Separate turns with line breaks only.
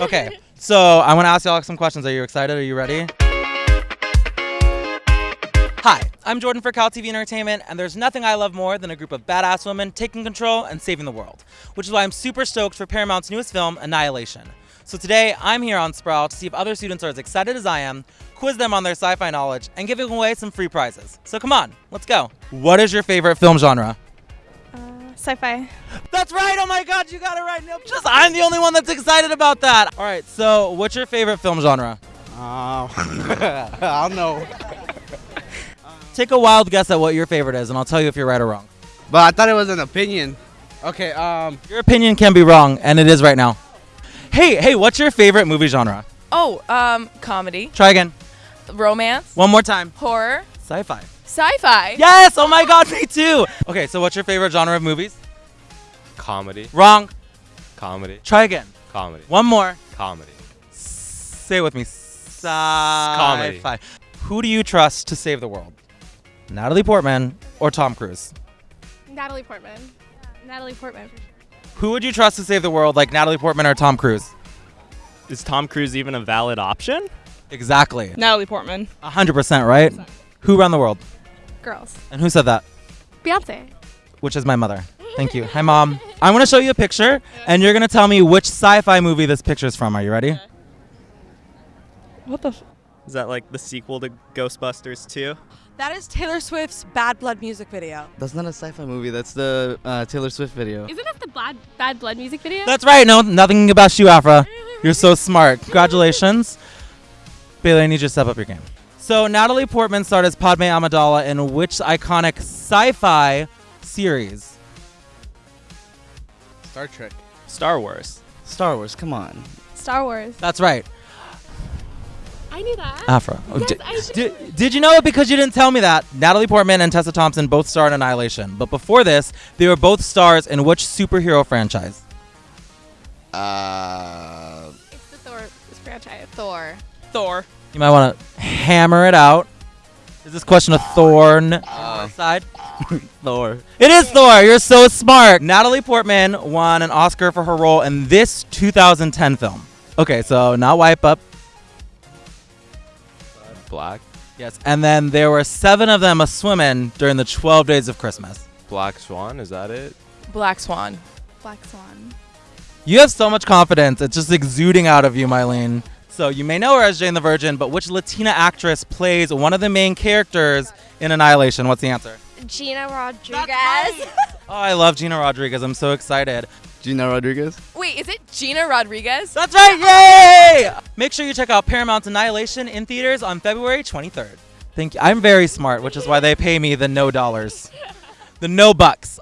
Okay, so I want to ask y'all some questions. Are you excited? Are you ready? Hi, I'm Jordan for Cal TV Entertainment, and there's nothing I love more than a group of badass women taking control and saving the world, which is why I'm super stoked for Paramount's newest film, Annihilation. So today, I'm here on Sproul to see if other students are as excited as I am, quiz them on their sci-fi knowledge, and giving away some free prizes. So come on, let's go. What is your favorite film genre?
Sci-fi.
That's right. Oh my God, you got it right. Nope. Just I'm the only one that's excited about that. All right. So, what's your favorite film genre?
Uh, I don't know.
Take a wild guess at what your favorite is, and I'll tell you if you're right or wrong.
But I thought it was an opinion. Okay, um,
Your opinion can be wrong, and it is right now. Hey, hey, what's your favorite movie genre?
Oh, um, comedy,
Try again.
romance,
One more time.
horror,
Sci-fi.
Sci-fi.
Yes. Oh my God, me too. Okay. So, what's your favorite genre of movies?
Comedy,
Wrong.
comedy,
Try again.
comedy,
One more.
comedy.
Say it with me. Sci-fi. Who do you trust to save the world? Natalie Portman or Tom Cruise?
Natalie Portman. Natalie Portman.
Who would you trust to save the world, like Natalie Portman or Tom Cruise?
Is Tom Cruise even a valid option?
Exactly.
Natalie Portman.
100%, right? Who run the world?
Girls.
And who said that?
Beyonce.
Which is my mother. Thank you. Hi, Mom. I want to show you a picture, and you're going to tell me which sci fi movie this picture is from. Are you ready?
What the? F-
Is that like the sequel to Ghostbusters 2?
That is Taylor Swift's Bad Blood music video.
that's not a sci-fi movie. That's the uh, Taylor Swift video.
Isn't that the Bad Bad Blood music video?
That's right. No, nothing about you, Afra. You're so smart. Congratulations. Bailey, I need you to step up your game. So, Natalie Portman starred as Padme Amidala in which iconic sci fi series?
Star Trek.
Star Wars.
Star Wars. Come on.
Star Wars.
That's right.
I knew that.
Afra. Oh,
Yes,
di-
I should-
di- did you know it because you didn't tell me that? Natalie Portman and Tessa Thompson both starred in Annihilation. But before this, they were both stars in which superhero franchise?
Uh,
It's the Thor franchise.
Thor. Thor.
You might want to hammer it out. Is this question a thorn on your side?
Thor.
It is Thor. You're so smart. Natalie Portman won an Oscar for her role in this 2010 film. Okay, so not wipe up.
Black,
Yes, and then there were seven of them a swimming during the 12 days of Christmas.
Black Swan. Is that it?
Black Swan.
Black Swan.
You have so much confidence. It's just exuding out of you, Mylene. So you may know her as Jane the Virgin, but which Latina actress plays one of the main characters in Annihilation? What's the answer?
Gina Rodriguez.
Oh, I love Gina Rodriguez. I'm so excited.
Gina Rodriguez.
Wait, is it Gina Rodriguez?
That's right. Yay! Make sure you check out Paramount's Annihilation in theaters on February 23rd. Thank you. I'm very smart, which is why they pay me the no dollars. The no bucks.